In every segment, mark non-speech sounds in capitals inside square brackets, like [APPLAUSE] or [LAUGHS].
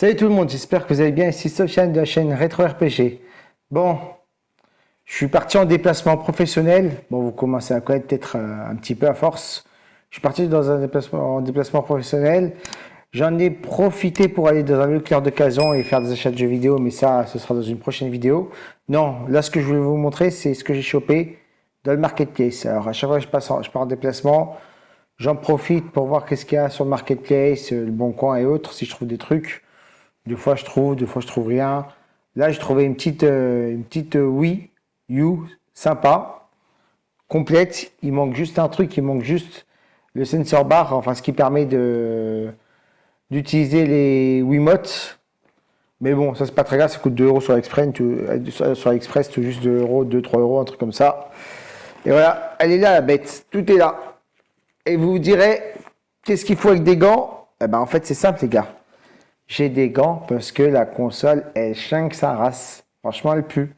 Salut tout le monde, j'espère que vous allez bien. Ici Sofiane de la chaîne Retro RPG. Bon, je suis parti en déplacement professionnel. Bon, vous commencez à connaître peut-être euh, un, petit peu à force. Je suis parti dans un déplacement, en déplacement professionnel. J'en ai profité pour aller dans un lieu clair d'occasion et faire des achats de jeux vidéo, mais ça, ce sera dans une prochaine vidéo. Non, là, ce que je voulais vous montrer, c'est ce que j'ai chopé dans le marketplace. Alors, à chaque fois que je, passe je pars en déplacement, j'en profite pour voir qu'est-ce qu'il y a sur le marketplace, le bon coin et autres, si je trouve des trucs. Des fois, je trouve, des fois, je trouve rien. Là, j'ai trouvé une petite, euh, une petite euh, sympa, complète. Il manque juste un truc, il manque juste le sensor bar, enfin, ce qui permet de d'utiliser les Wiimotes. Mais bon, ça, c'est pas très grave, ça coûte 2 euros sur Express, euh, sur Express, tout juste 2 euros, 2, 3 euros, un truc comme ça. Et voilà, elle est là, la bête. Tout est là. Et vous vous direz, qu'est-ce qu'il faut avec des gants? Eh ben, en fait, c'est simple, les gars j'ai des gants parce que la console, elle chingue sa race. Franchement, elle pue.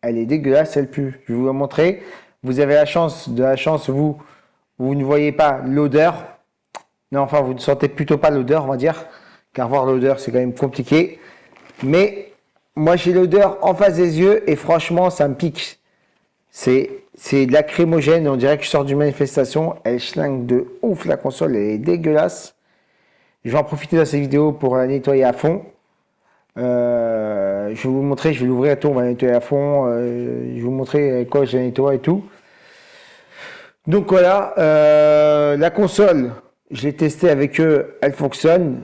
Elle est dégueulasse, elle pue. Je vais vous la montrer. Vous avez la chance, de la chance, vous, vous ne voyez pas l'odeur. Non, enfin, vous ne sentez plutôt pas l'odeur, on va dire. Car voir l'odeur, c'est quand même compliqué. Mais moi, j'ai l'odeur en face des yeux et franchement, ça me pique. C'est de la crémogène. On dirait que je sors d'une manifestation. Elle schlingue de ouf, la console. Elle est dégueulasse. Je vais en profiter de cette vidéo pour la nettoyer à fond. Euh, je vais vous montrer, je vais l'ouvrir à tout, on va la nettoyer à fond. Euh, je vais vous montrer quoi je la nettoie et tout. Donc voilà, euh, la console, je l'ai testée avec eux, elle fonctionne.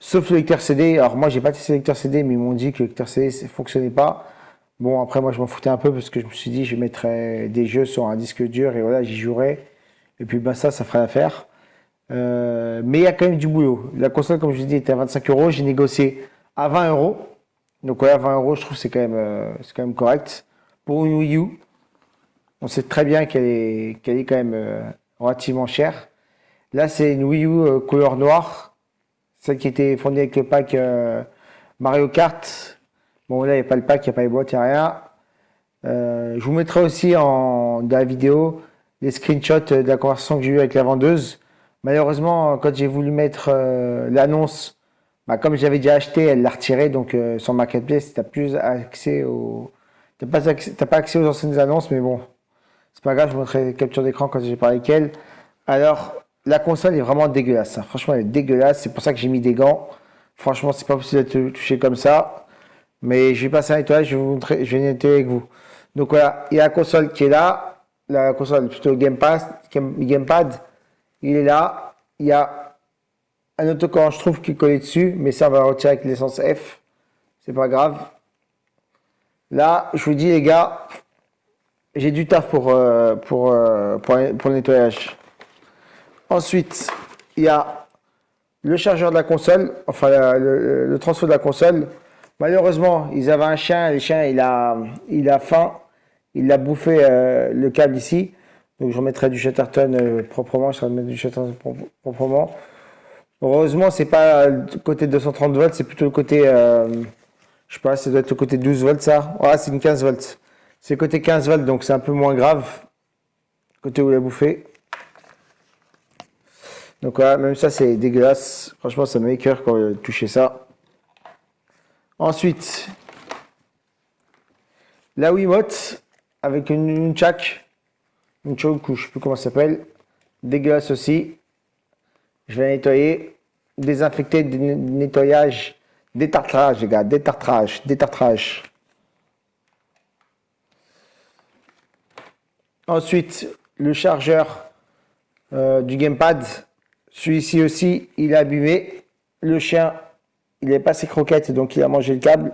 Sauf le lecteur CD. Alors moi, j'ai pas testé le lecteur CD, mais ils m'ont dit que le lecteur CD ne fonctionnait pas. Bon, après, moi, je m'en foutais un peu parce que je me suis dit, je mettrais des jeux sur un disque dur et voilà, j'y jouerais. Et puis, bah, ça, ça ferait l'affaire. Euh, mais il y a quand même du boulot. La console, comme je vous dis, était à 25 euros. J'ai négocié à 20 euros. Donc ouais, à 20 euros, je trouve c'est quand, même, euh, quand même correct. Pour une Wii U, on sait très bien qu'elle est, qu'elle est quand même euh, relativement chère. Là, c'est une Wii U couleur noire. Celle qui était fournie avec le pack Mario Kart. Bon, là, il n'y a pas le pack, il n'y a pas les boîtes, il n'y a rien. je vous mettrai aussi en, dans la vidéo les screenshots de la conversation que j'ai eue avec la vendeuse. Malheureusement, quand j'ai voulu mettre euh, l'annonce, bah, comme j'avais déjà acheté, elle l'a retiré. Donc, euh, sur Marketplace, tu n'as plus accès aux... Tu pas, pas accès aux anciennes annonces, mais bon, c'est pas grave, je vous montrerai les captures d'écran quand j'ai parlé avec elle. Alors, la console est vraiment dégueulasse. Hein. Franchement, elle est dégueulasse. C'est pour ça que j'ai mis des gants. Franchement, c'est pas possible de toucher comme ça. Mais je vais passer un nettoyage, je vais vous montrer, je vais nettoyer avec vous. Donc voilà, il y a la console qui est là. La console, plutôt Gamepad. Gamepad il est là. Il y a un autocollant, je trouve, qui est collé dessus, mais ça, on va retirer avec l'essence F. C'est pas grave. Là, je vous dis, les gars, j'ai du taf pour, euh, euh, le nettoyage. Ensuite, il y a le chargeur de la console, enfin le, transfert de la console. Malheureusement, ils avaient un chien, le chien il a, il a faim, il a bouffé euh, le câble ici. Donc je remettrai du Chatterton euh, proprement, je remettrai du Chatterton proprement. Heureusement, c'est pas le côté 230 volts, c'est plutôt le côté, euh, je sais pas, ça doit être le côté 12 volts ça. Ah, c'est une 15 volts. C'est le côté 15 volts, donc c'est un peu moins grave. Côté où il a bouffé. Donc voilà, même ça c'est dégueulasse. Franchement, ça me cœur quand j'ai touché ça. Ensuite, la Wiimote avec une, une une chose je sais plus comment ça s'appelle, dégueulasse aussi. Je vais nettoyer, désinfecter, nettoyage, détartrage les gars, détartrage, détartrage. Ensuite, le chargeur euh, du gamepad, celui-ci aussi, il est abîmé. Le chien, il n'est pas ses croquettes, donc il a mangé le câble.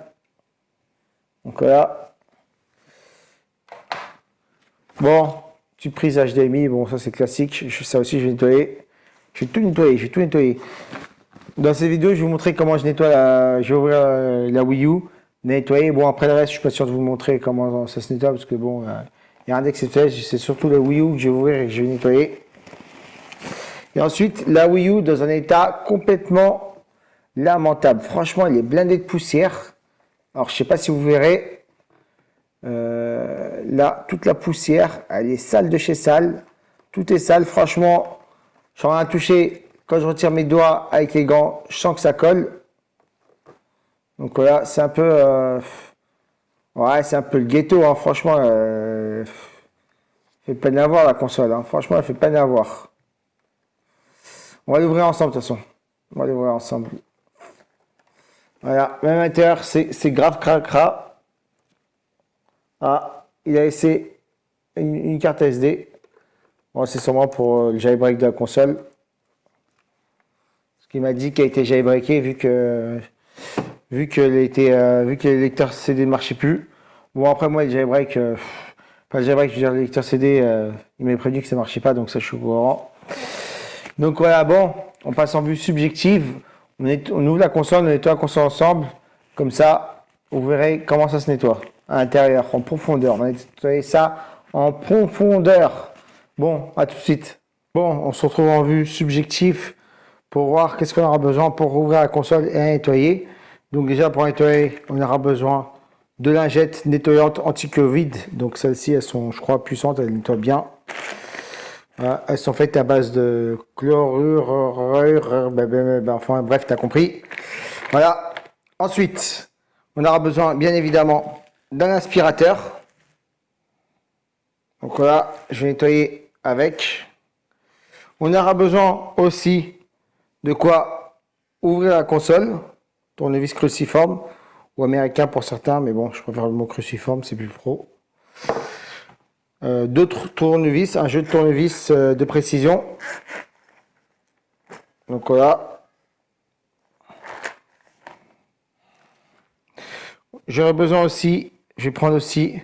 Donc voilà. Bon, Petite prise HDMI, bon ça c'est classique, ça aussi je vais nettoyer. Je vais tout nettoyer, je vais tout nettoyer. Dans cette vidéo, je vais vous montrer comment je nettoie la, je vais ouvrir euh, la Wii U, nettoyer. Bon après le reste, je suis pas sûr de vous montrer comment ça se nettoie parce que bon, il n'y a rien d'exceptionnel, c'est surtout la Wii U que je vais ouvrir et que je vais nettoyer. Et ensuite, la Wii U dans un état complètement lamentable. Franchement, il est blindé de poussière. Alors, je sais pas si vous verrez, euh, là, toute la poussière, elle est sale de chez sale. Tout est sale. Franchement, j'en ai touché. Quand je retire mes doigts avec les gants, je sens que ça colle. Donc voilà, c'est un peu... Euh, ouais, c'est un peu le ghetto, hein, franchement. Euh, fait peine à voir la console. Hein. Franchement, elle fait peine à voir. On va l'ouvrir ensemble, de toute façon. On va l'ouvrir ensemble. Voilà, même intérieur, c'est grave cracra. Ah, il a laissé une, carte SD. Bon, c'est sûrement pour euh, le jailbreak de la console. Ce qu'il m'a dit qu'il a été jailbreaké vu que vu que, euh, les lecteurs CD ne marchaient plus. Bon, après, moi, le jailbreak, euh, pas le jailbreak, je veux dire, le lecteur CD, euh, il m'a prévenu que ça ne marchait pas, donc ça, je suis au courant. Donc voilà, bon, on passe en vue subjective. On ouvre la console, on nettoie la console ensemble. Comme ça, vous verrez comment ça se nettoie à l'intérieur, en profondeur. On va nettoyer ça en profondeur. Bon, à tout de suite. Bon, on se retrouve en vue subjective pour voir qu'est-ce qu'on aura besoin pour ouvrir la console et nettoyer. Donc déjà pour nettoyer, on aura besoin de lingettes nettoyantes anti-Covid. Donc celles-ci, elles sont, je crois, puissantes, elles nettoient bien. elles sont faites à base de chlorure, ben, ben, ben, enfin bref, tu as compris. Voilà. Ensuite, on aura besoin, bien évidemment, d'un aspirateur. Donc voilà, je vais nettoyer avec. On aura besoin aussi de quoi ouvrir la console tournevis cruciforme ou américain pour certains, mais bon, je préfère le mot cruciforme, c'est plus pro. Euh, D'autres tournevis, un jeu de tournevis euh, de précision. Donc voilà. J'aurais besoin aussi, je vais prendre aussi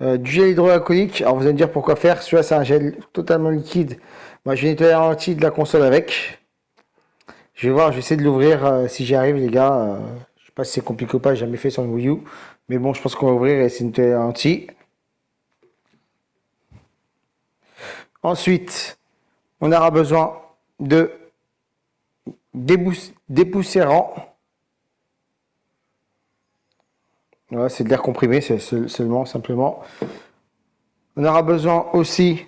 euh, du gel hydroalcoolique. Alors vous allez me dire pourquoi faire. Celui-là, c'est un gel totalement liquide. Moi, je vais nettoyer la de la console avec. Je vais voir, je vais essayer de l'ouvrir euh, si j'y arrive, les gars. Euh, je sais pas si c'est compliqué ou pas, j'ai jamais fait sur le Wii U. Mais bon, je pense qu'on va ouvrir et c'est une télé anti. Ensuite, on aura besoin de dépoussiérant. C'est de l'air comprimé, c'est seulement, simplement. On aura besoin aussi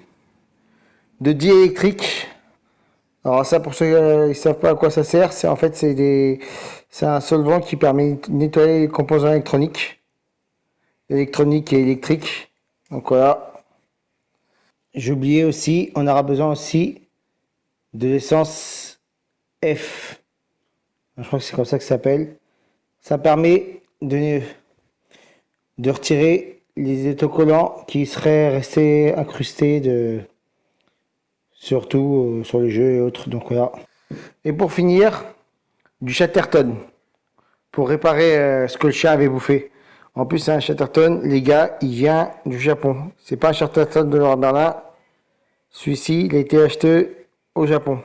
de diélectrique. Alors ça, pour ceux qui ne savent pas à quoi ça sert, c'est en fait c'est des, c'est un solvant qui permet de nettoyer les composants électroniques, électroniques et électriques. Donc voilà. J'ai oublié aussi, on aura besoin aussi de l'essence F. Je crois que c'est comme ça que ça s'appelle. Ça permet de, de retirer les autocollants qui seraient restés incrustés de, surtout euh, sur les jeux et autres. Donc voilà. Et pour finir, du Chatterton pour réparer euh, ce que le chat avait bouffé. En plus, c'est un Chatterton, les gars, il vient du Japon. C'est pas un Chatterton de Laurent Berlin. Celui-ci, il a été acheté au Japon.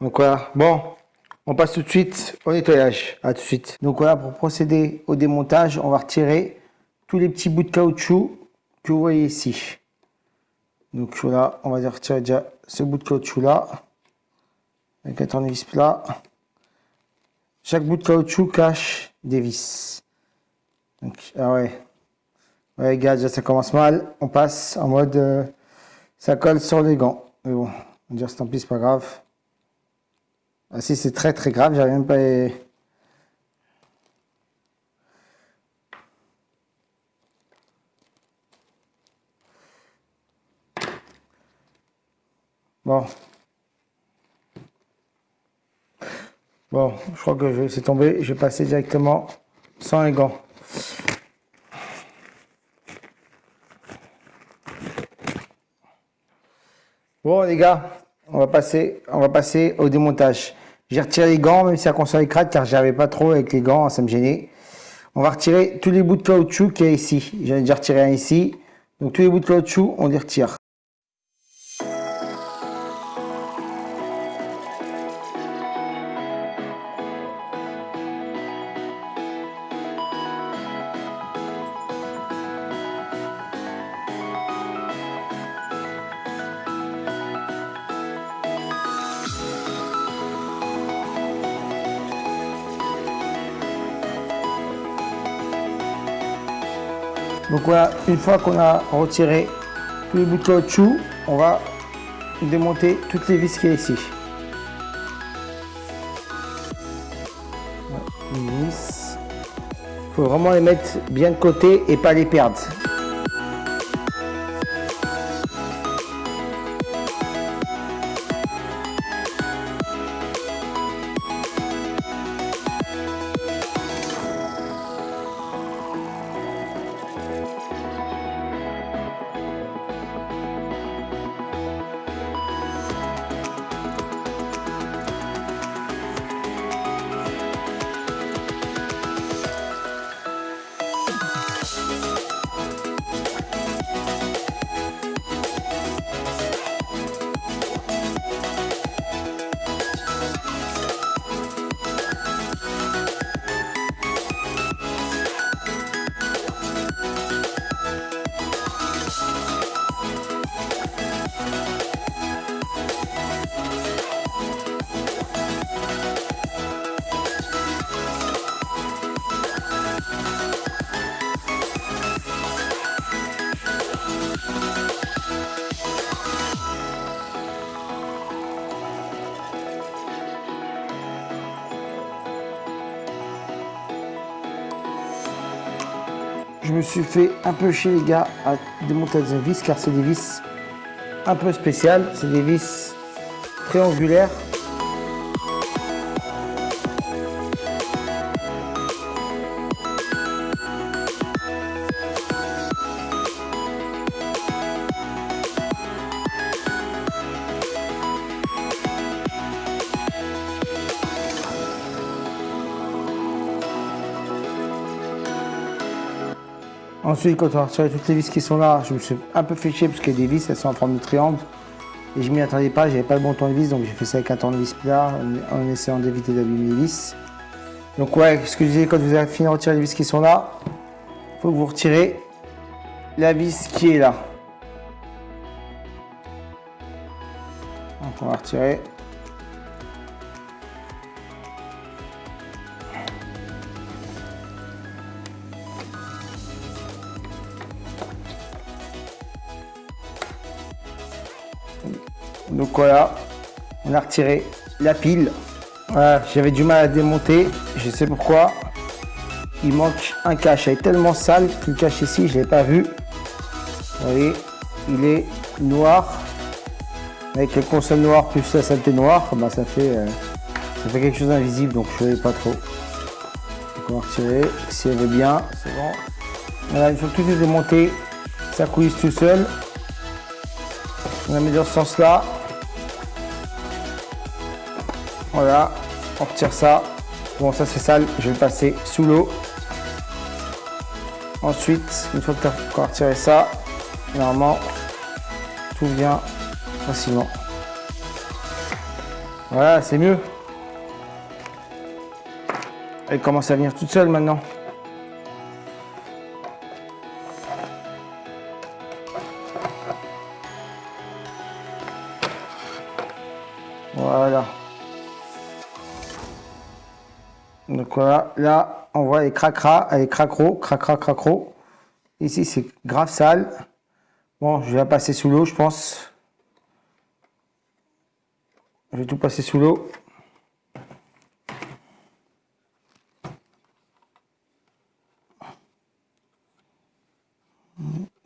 Donc voilà. Bon, on passe tout de suite au nettoyage. À tout de suite. Donc voilà, pour procéder au démontage, on va retirer tous les petits bouts de caoutchouc que vous voyez ici. Donc voilà, on va retirer déjà ce bout de caoutchouc là, avec un tournevis plat. Chaque bout de caoutchouc cache des vis. Donc, ah ouais. Ouais, gars, déjà ça commence mal. On passe en mode euh, ça colle sur les gants. Mais bon, on va dire tant pis, c'est pas grave. Ah si, c'est très très grave, j'arrive même pas. Bon. Bon, je crois que je laisser tomber. Je vais passer directement sans les gants. Bon les gars, on va passer, on va passer au démontage. J'ai retiré les gants, même si la console est crade, car j'avais pas trop avec les gants, ça me gênait. On va retirer tous les bouts de caoutchouc qu'il y a ici. J'en ai déjà retiré un ici. Donc tous les bouts de caoutchouc, on les retire. voilà, une fois qu'on a retiré tous les bouts de caoutchouc, on va démonter toutes les vis qui est ici. Il faut vraiment les mettre bien de côté et pas les perdre. Fait un peu chez les gars à démonter des vis car c'est des vis un peu spéciales. C'est des vis triangulaires Ensuite, quand on a retiré toutes les vis qui sont là, je me suis un peu fait chier parce que des vis, elles sont en forme de triangle. Et je m'y attendais pas, j'avais pas le bon tournevis, donc j'ai fait ça avec un tournevis plat en essayant d'éviter d'abîmer les vis. Donc ouais, ce que je disais, quand vous avez fini de retirer les vis qui sont là, il faut que vous retirez la vis qui est là. Donc on va retirer. Voilà, on a retiré la pile. j'avais du mal à démonter, je sais pourquoi. Il manque un cache, elle est tellement sale que le cache ici, je ne l'ai pas vu. Vous voyez, il est noir. Avec le console noir plus la saleté noire, bah, ça, fait, euh, ça fait quelque chose d'invisible, donc je ne voyais pas trop. On va retirer, si elle veut bien, c'est bon. Voilà, fois que tout est démonté, ça coulisse tout seul. On la met dans ce sens Voilà, on retire ça. Bon, ça c'est sale, je vais le passer sous l'eau. Ensuite, une fois tu as retiré ça, normalement, tout vient facilement. Voilà, c'est mieux. Elle commence à venir toute seule maintenant. Voilà, là, on voit les cracras, les cracros, cracra, cracro. Ici, c'est grave sale. Bon, je vais la passer sous l'eau, je pense. Je vais tout passer sous l'eau.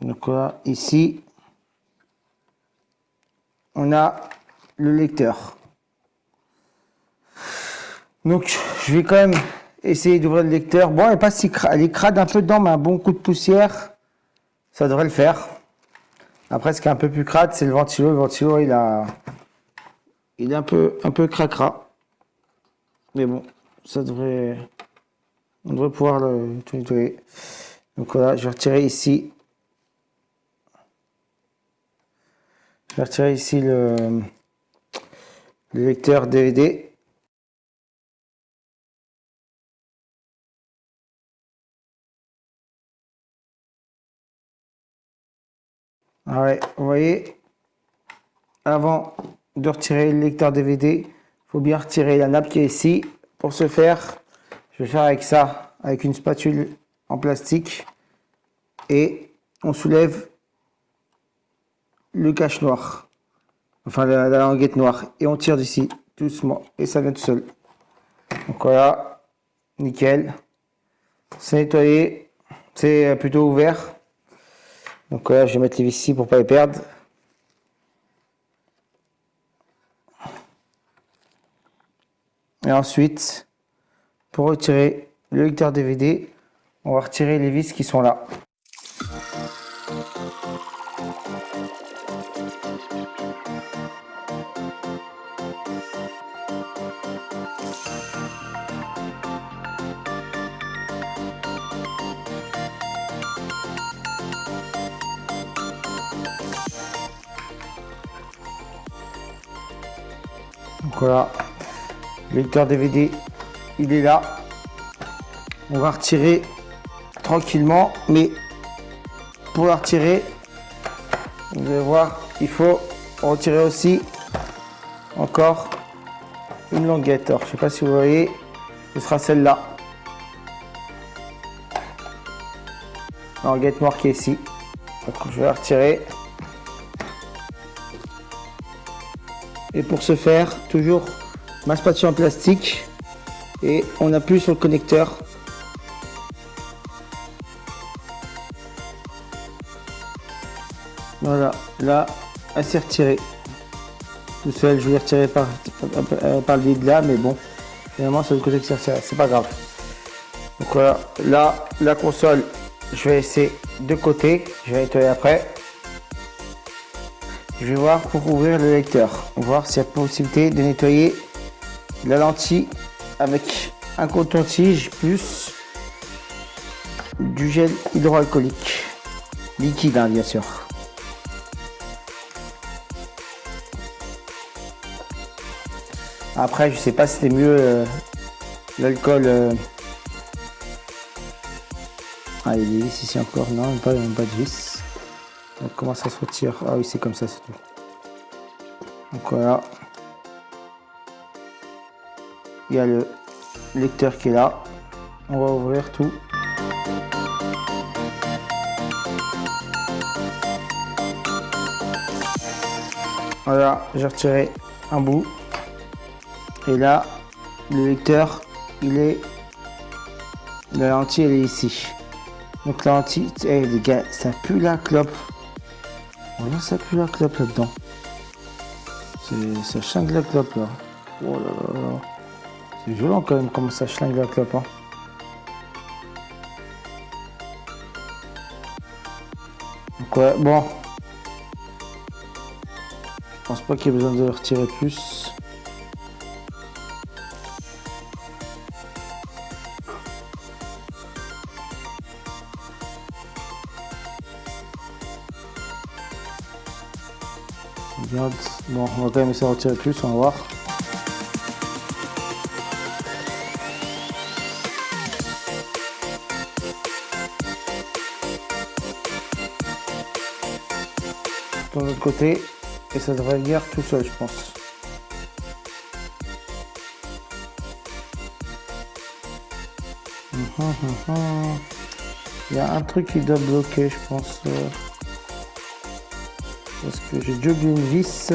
Donc voilà, ici, on a le lecteur. Donc, je vais quand même essayer d'ouvrir le lecteur. Bon, elle si elle est crade un peu dedans, mais un bon coup de poussière, ça devrait le faire. Après, ce qui est un peu plus crade, c'est le ventilo. Le ventilo, il a, il est un peu, un peu cracra. Mais bon, ça devrait, on devrait pouvoir le nettoyer. Donc voilà, je vais retirer ici. Je vais retirer ici le, le lecteur DVD. Ah vous voyez, avant de retirer le lecteur DVD, il faut bien retirer la nappe qui est ici. Pour ce faire, je vais faire avec ça, avec une spatule en plastique. Et on soulève le cache noir, enfin la, languette noire. Et on tire d'ici, doucement, et ça vient tout seul. Donc voilà, nickel. C'est nettoyé. C'est plutôt ouvert. Donc là, je vais mettre les vis ici pour pas les perdre. Et ensuite, pour retirer le lecteur DVD, on va retirer les vis qui sont là. Voilà, le lecteur DVD, il est là. On va retirer tranquillement, mais pour la retirer, vous allez voir, il faut retirer aussi encore une languette. Alors, je sais pas si vous voyez, ce sera celle-là. Languette est ici. je vais la retirer. Et pour ce faire, toujours ma spatule en plastique et on appuie sur le connecteur. Voilà, là, elle s'est retirée. Tout seul, je vais retirer par, par, le vide là, mais bon, finalement c'est le côté que c'est c'est pas grave. Donc voilà, là, la console, je vais laisser de côté, je vais nettoyer après. Je vais voir pour ouvrir le lecteur, voir s'il y a possibilité de nettoyer la lentille avec un coton-tige plus du gel hydroalcoolique liquide hein, bien sûr. Après je sais pas si c'était mieux euh, l'alcool. Euh. Ah il y a des vis ici encore, non pas de vis. Donc, comment ça se retire Ah oui, c'est comme ça, c'est tout. Donc voilà. Il y a le lecteur qui est là. On va ouvrir tout. Voilà, j'ai retiré un bout. Et là, le lecteur, il est... La lentille, elle est ici. Donc la lentille, eh, les gars, ça pue la clope. Voilà, ça pue la clope là-dedans. Ça chlingue la clope là. Oh là là C'est violent quand même comment ça chlingue la clope. Hein. Donc ouais, bon. Je pense pas qu'il y ait besoin de retirer plus. Bon, on va quand même essayer de retirer plus, on va voir. De l'autre côté, et ça devrait venir tout seul, je pense. Hum, hum, hum, Il y a un truc qui doit bloquer, je pense. Parce que j'ai déjà oublié une vis.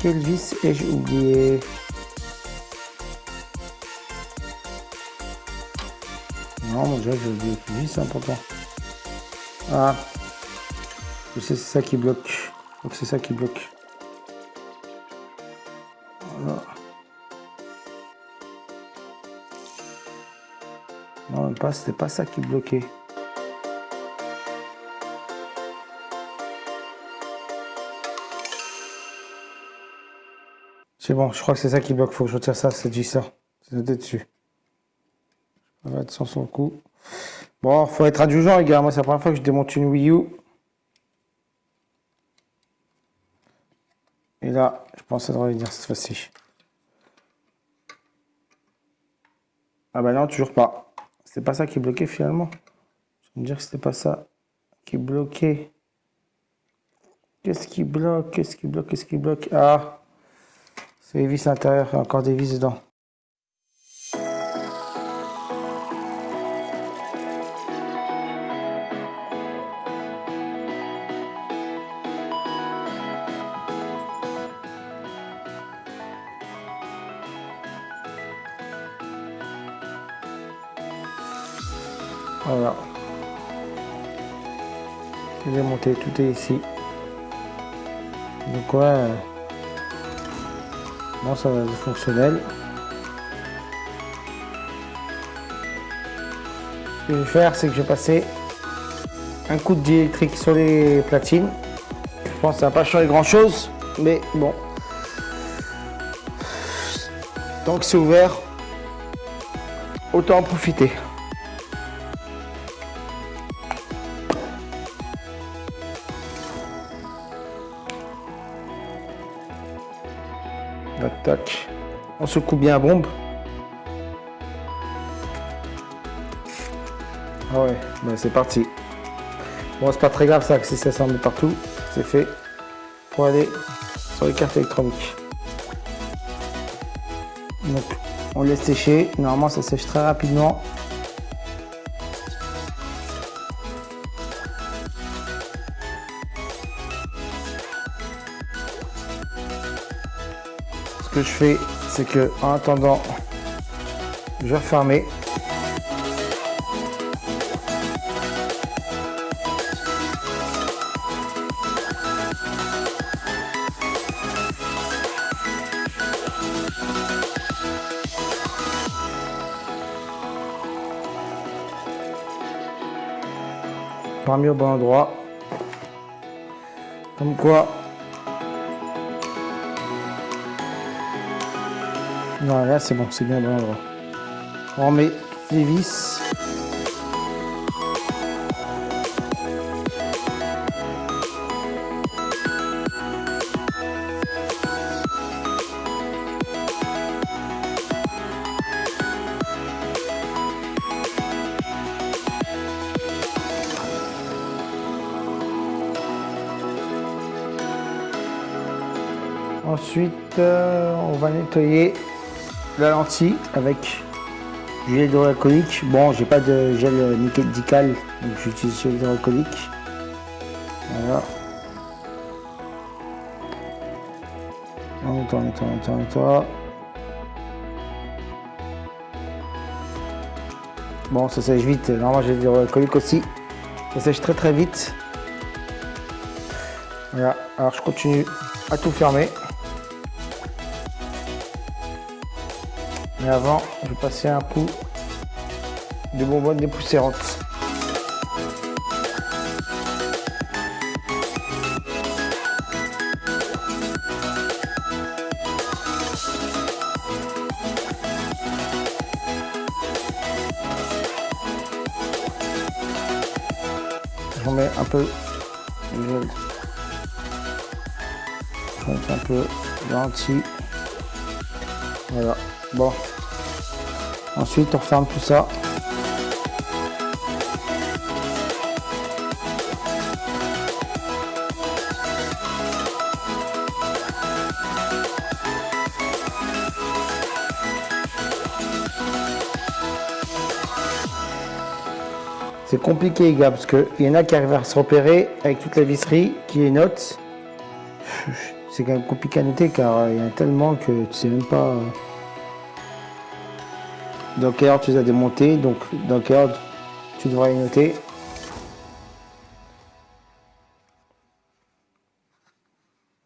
Quelle vis ai-je oublié? Non, déjà j'ai oublié une vis, important. Ah, je sais, c'est ça qui bloque. Donc c'est ça qui bloque. Voilà. Non, même pas, c'était pas ça qui bloquait. C'est bon, je crois que c'est ça qui bloque. Faut que je retire ça, cette vis-là. C'est noté dessus. Je vais mettre sans son coup. Bon, faut être indulgent, les gars. Moi, c'est la première fois que je démonte une Wii U. Et là, je pense que ça devrait venir cette fois-ci. Ah bah non, toujours pas. C'était pas ça qui bloquait finalement. Je vais me dire que c'était pas ça qui bloquait. Qu'est-ce qui bloque? Qu'est-ce qui bloque? Qu'est-ce qui bloque? Ah c'est les vis à l'intérieur, encore des vis dedans. Voilà. Je vais monter, tout est ici. Donc ouais. Ça va être fonctionnel. Ce que je vais faire, c'est que je vais passer un coup de diélectrique sur les platines. Je pense que ça va pas changer grand chose, mais bon. Tant que c'est ouvert, autant en profiter. Tac, On se coupe bien à bombe. Ah ouais, c'est parti. Bon, c'est pas très grave ça, que si ça s'en met partout, c'est fait pour aller sur les cartes électroniques. Donc, on laisse sécher. Normalement, ça sèche très rapidement. Que je fais, c'est que en attendant, je vais refermer. pas mis au bon endroit. Comme quoi. Voilà, là c'est bon, c'est bien bon. On remet les vis. Ensuite, euh, on va nettoyer la lentille avec du gel hydroalcoolique. Bon, j'ai pas de gel médical, donc j'utilise gel hydroalcoolique. Voilà. On nettoie, on. Bon, ça sèche vite. Normalement, j'ai de l'hydroalcoolique aussi. Ça sèche très très vite. Voilà. Alors, je continue à tout fermer. Mais avant, je vais passer un coup de bonbonne dépoussiérante. Je mets un peu de un peu lentilles. Voilà. Bon. Ensuite, on referme tout ça. C'est compliqué les gars parce qu'il y en a qui arrivent à se repérer avec toute la visserie qui les note. [LAUGHS] C'est quand même compliqué à noter car il y en a tellement que tu sais même pas dans heure tu as démontés, donc dans tu devrais les noter?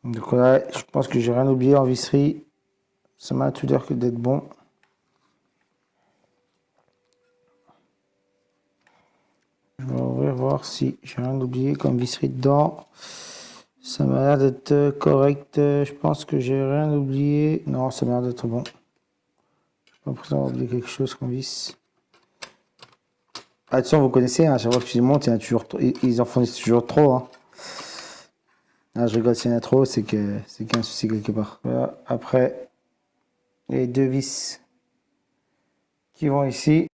Donc là, je pense que j'ai rien oublié en visserie. Ça m'a tout l'air que d'être bon. Je vais ouvrir voir si j'ai rien oublié comme visserie dedans. Ça m'a l'air d'être correct. Je pense que j'ai rien oublié. Non, ça m'a l'air d'être bon. On prend de quelque chose qu'on visse. Ah, Attention, vous connaissez, hein, à chaque fois que tu les montes, il en a toujours, ils en font toujours trop. Hein. Ah, je rigole, s'il y en a trop, c'est que c'est qu'il y a un souci quelque part. Après, les deux vis qui vont ici.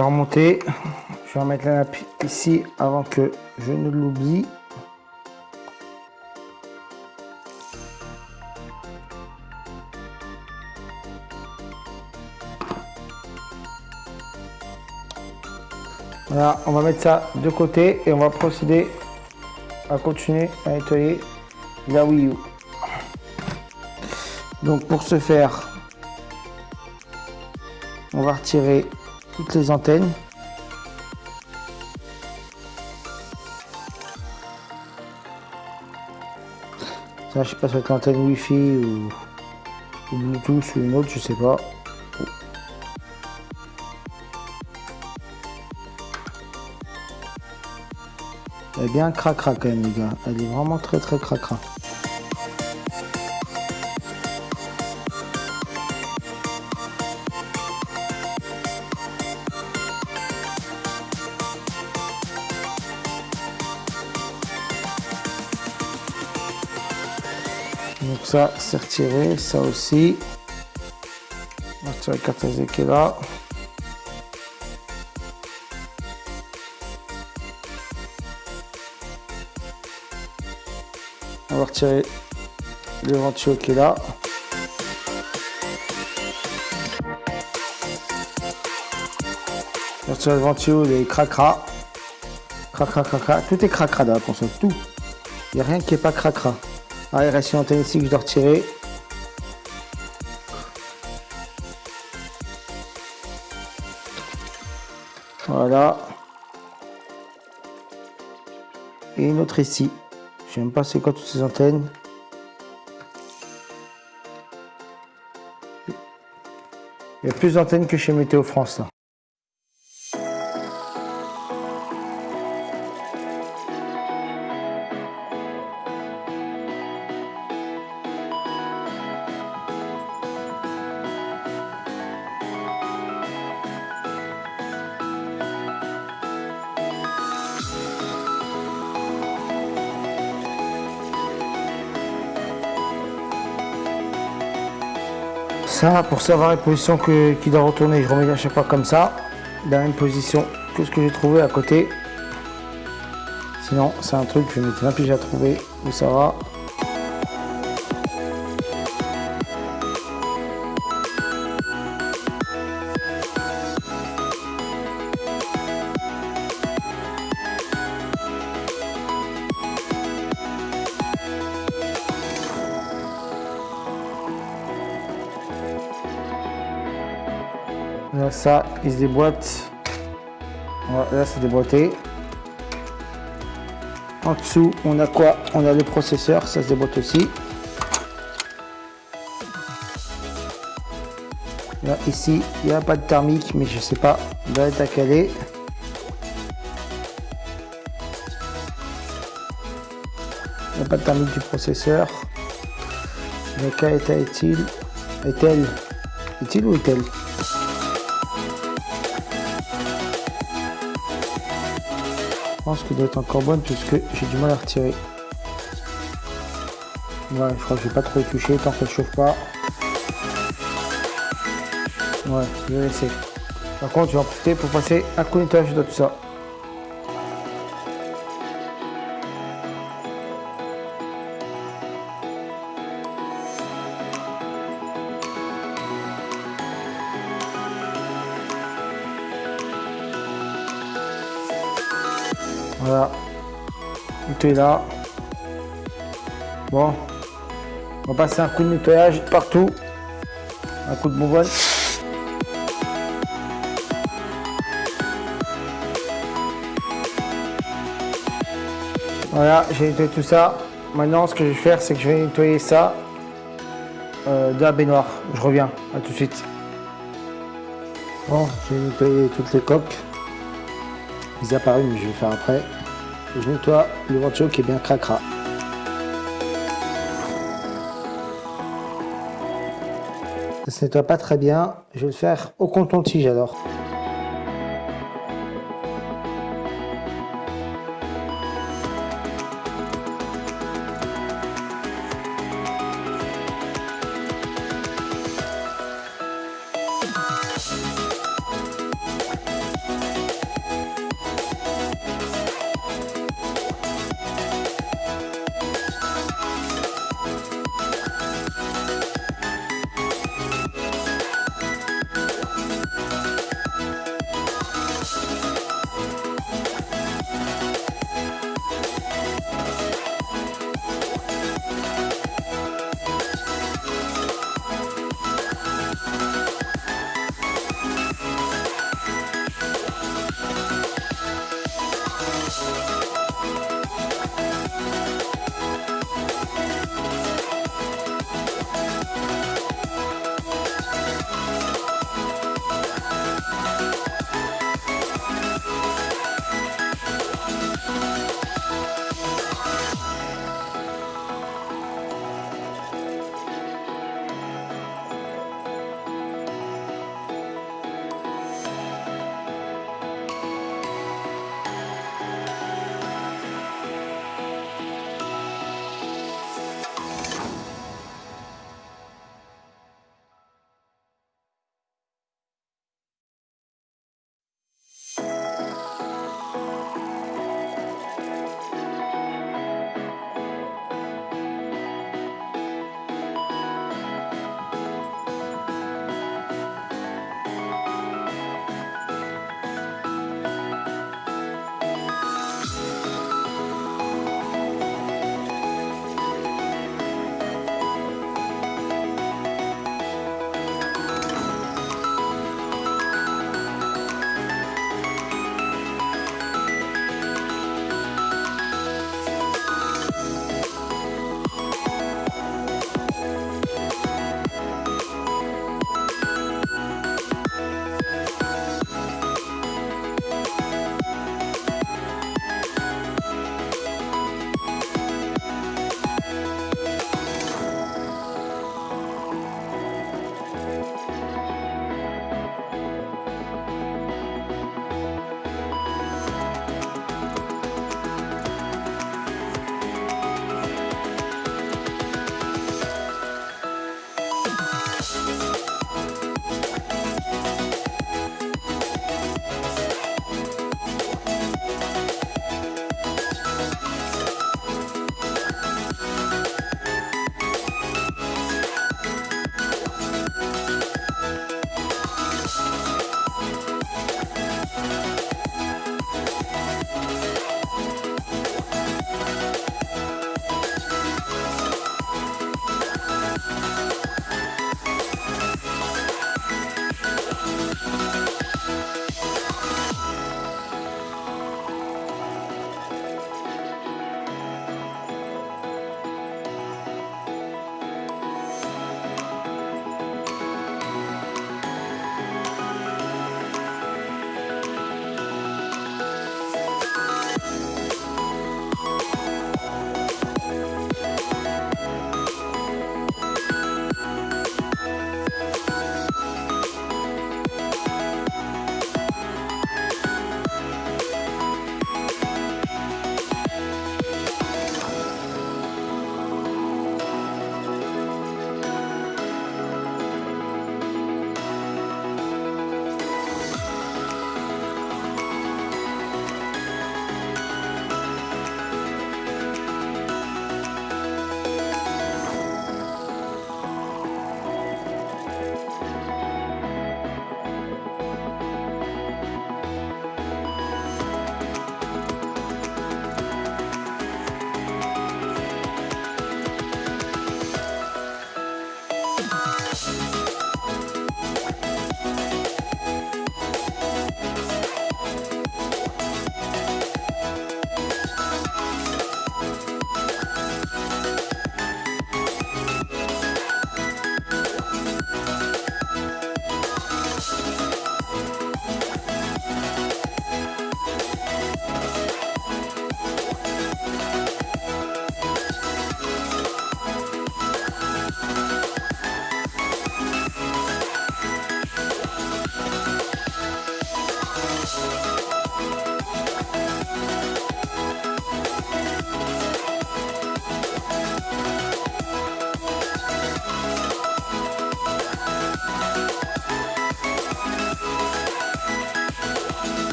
Remonter. Je vais remettre la nappe ici avant que je ne l'oublie. Voilà, on va mettre ça de côté et on va procéder à continuer à nettoyer la Wii U. Donc pour ce faire, on va retirer toutes les antennes. Ça, je sais pas si c'est l'antenne Wi-Fi ou, ou Bluetooth ou une autre, je sais pas. Elle est bien cracra quand même les gars. Elle est vraiment très très cracra. C'est retiré, ça aussi. On va retirer la carte qui est là. On va retirer le ventilo qui est là. On va retirer le ventilo, les cracra. Cracra, cracra. Tout est cracra dans la console, tout. Il n'y a rien qui n'est pas cracra. Ah, une antenne ici que je dois retirer. Voilà. Et une autre ici. Je sais même pas c'est quoi toutes ces antennes. Il y a plus d'antennes que chez Météo France là. Pour savoir la position que, qui doit retourner, je remets à chaque fois comme ça, dans la même position que ce que j'ai trouvé à côté. Sinon, c'est un truc, je vais mettre à trouver où ça va. Il se déboîte. Voilà, là, c'est déboîté. En dessous, on a quoi? On a le processeur, ça se déboîte aussi. Là, ici, il n'y a pas de thermique, mais je sais pas, doit être à caler. Il n'y a pas de thermique du processeur. Quel état est-il Est-elle Est-il ou est-elle? Pense qu'il doit être encore bonne puisque j'ai du mal à retirer. Ouais, je crois que je vais pas trop toucher tant qu'elle chauffe pas. Ouais, je vais laisser. Par contre, je vais en profiter pour passer un coup de nettoyage de tout ça. Là. Bon. On va passer un coup de nettoyage partout. Un coup de bonbonne. Voilà, j'ai nettoyé tout ça. Maintenant, ce que je vais faire, c'est que je vais nettoyer ça euh, de la baignoire. Je reviens, à tout de suite. Bon, j'ai nettoyé toutes les coques. Ils apparus, mais je vais faire après. Je nettoie le ventilo qui est bien cracra. Ça se nettoie pas très bien. Je vais le faire au coton-tige alors.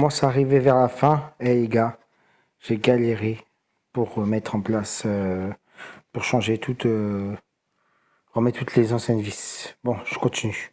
Commence à arriver vers la fin. Et les gars, j'ai galéré pour mettre en place, euh, pour changer toutes, euh, remettre toutes les anciennes vis. Bon, je continue.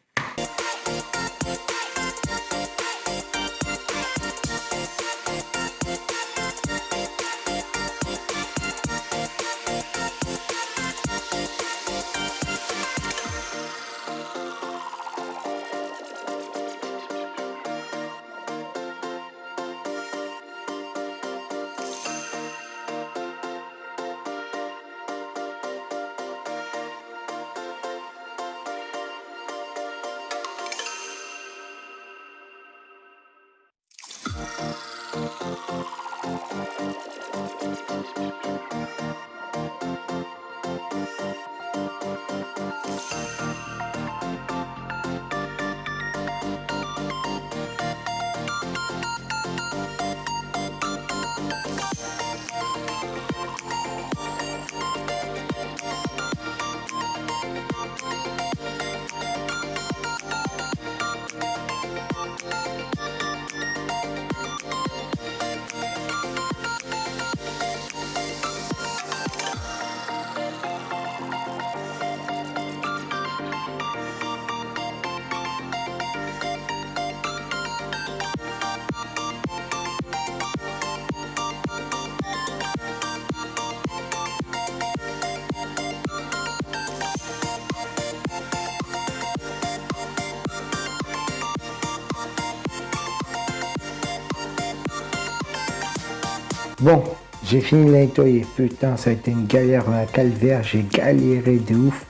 Bon, j'ai fini de nettoyer. Putain, ça a été une galère, un calvaire. J'ai galéré de ouf.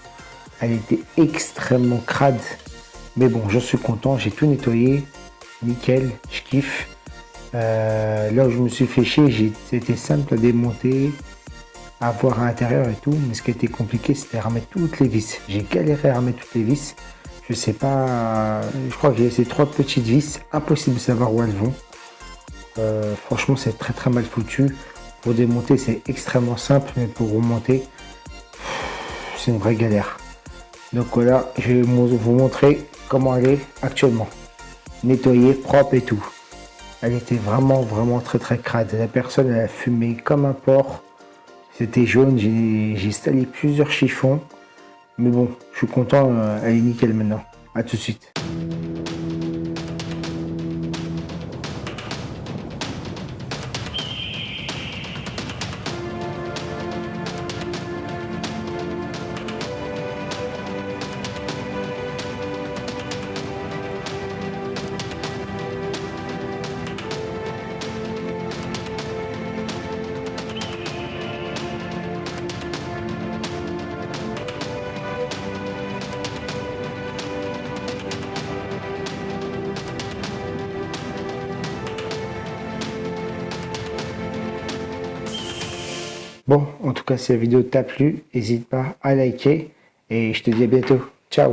Elle était extrêmement crade. Mais bon, je suis content. J'ai tout nettoyé. Nickel, je kiffe. Euh, là où je me suis fait chier, c'était simple à démonter, à voir à l'intérieur et tout. Mais ce qui était compliqué, c'était remettre toutes les vis. J'ai galéré à remettre toutes les vis. Je sais pas, je crois que j'ai ces trois petites vis. Impossible de savoir où elles vont. Euh, franchement, c'est très très mal foutu. Pour démonter, c'est extrêmement simple, mais pour remonter, c'est une vraie galère. Donc voilà, je vais vous montrer comment elle est actuellement. Nettoyée, propre et tout. Elle était vraiment vraiment très très crade. La personne elle a fumé comme un porc. C'était jaune, j'ai installé plusieurs chiffons. Mais bon, je suis content, euh, elle est nickel maintenant. A tout de suite. Si la vidéo t'a plu, n'hésite pas à liker et je te dis à bientôt. Ciao